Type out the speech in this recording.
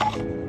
you